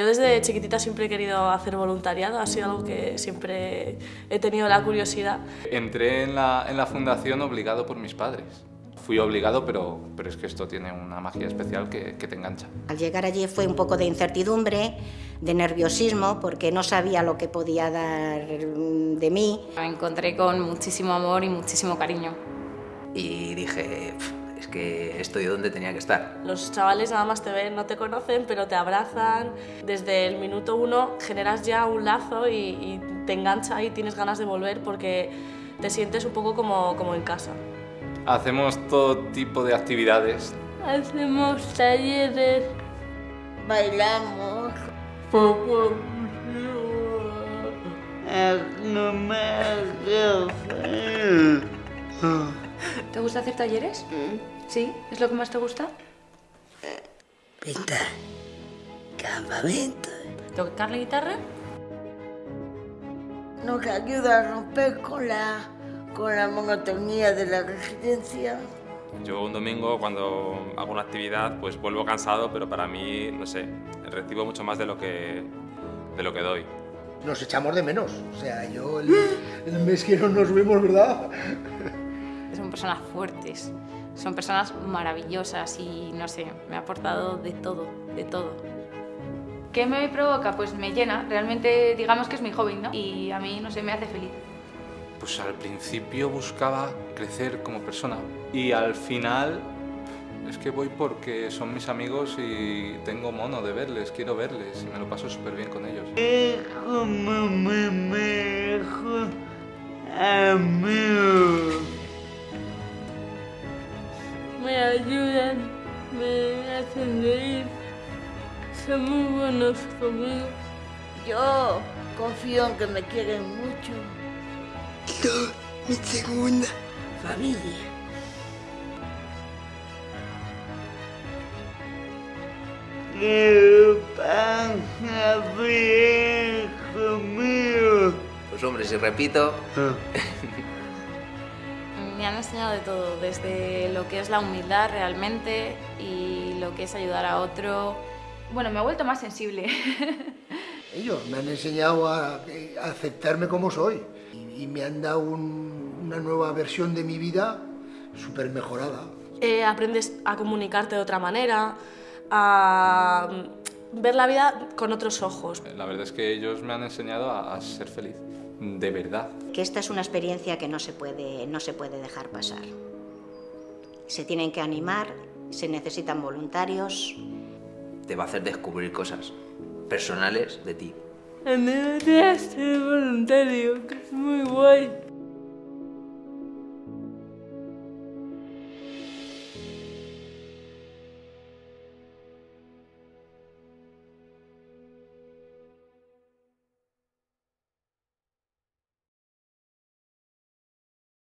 Yo desde chiquitita siempre he querido hacer voluntariado, ha sido algo que siempre he tenido la curiosidad. Entré en la, en la fundación obligado por mis padres. Fui obligado, pero, pero es que esto tiene una magia especial que, que te engancha. Al llegar allí fue un poco de incertidumbre, de nerviosismo, porque no sabía lo que podía dar de mí. Me encontré con muchísimo amor y muchísimo cariño. Y dije, que estoy donde tenía que estar. Los chavales nada más te ven, no te conocen, pero te abrazan. Desde el minuto uno generas ya un lazo y, y te engancha y tienes ganas de volver porque te sientes un poco como, como en casa. Hacemos todo tipo de actividades. Hacemos talleres. Bailamos. ¿Te gusta hacer talleres? ¿Sí? ¿Es lo que más te gusta? Pintar. Campamento. ¿Tocar la guitarra? Nos ayuda a romper con la, con la monotonía de la residencia. Yo un domingo cuando hago una actividad pues vuelvo cansado, pero para mí, no sé, recibo mucho más de lo que, de lo que doy. Nos echamos de menos. O sea, yo el, el mes que no nos vemos, ¿verdad? Son personas fuertes, son personas maravillosas y no sé, me ha aportado de todo, de todo. ¿Qué me provoca? Pues me llena, realmente digamos que es mi hobby, ¿no? Y a mí, no sé, me hace feliz. Pues al principio buscaba crecer como persona y al final es que voy porque son mis amigos y tengo mono de verles, quiero verles y me lo paso súper bien con ellos. Me ayudan, me hacen reír. Son muy buenos conmigo. Yo confío en que me quieren mucho. Yo, mi segunda familia. ¿Qué pasa, viejo mío? Pues hombre, si repito, Me han enseñado de todo, desde lo que es la humildad realmente y lo que es ayudar a otro. Bueno, me he vuelto más sensible. Ellos me han enseñado a, a aceptarme como soy y, y me han dado un- una nueva versión de mi vida súper mejorada. Eh, aprendes a comunicarte de otra manera, a ver la vida con otros ojos. La verdad es que ellos me han enseñado a, a ser feliz, de verdad. Que esta es una experiencia que no se puede, no se puede dejar pasar. Se tienen que animar, se necesitan voluntarios. te va a hacer descubrir cosas personales de ti. Andrés, ser voluntario, que es muy guay.